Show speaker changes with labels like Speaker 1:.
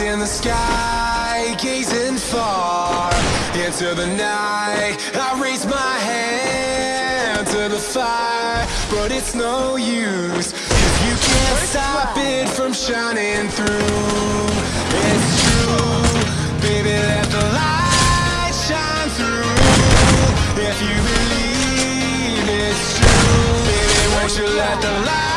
Speaker 1: In the sky, gazing far into the night. I raise my hand to the fire But it's no use if you can't stop it from shining through. It's true, baby, let the light shine through. If you believe it's true, baby, won't you let the light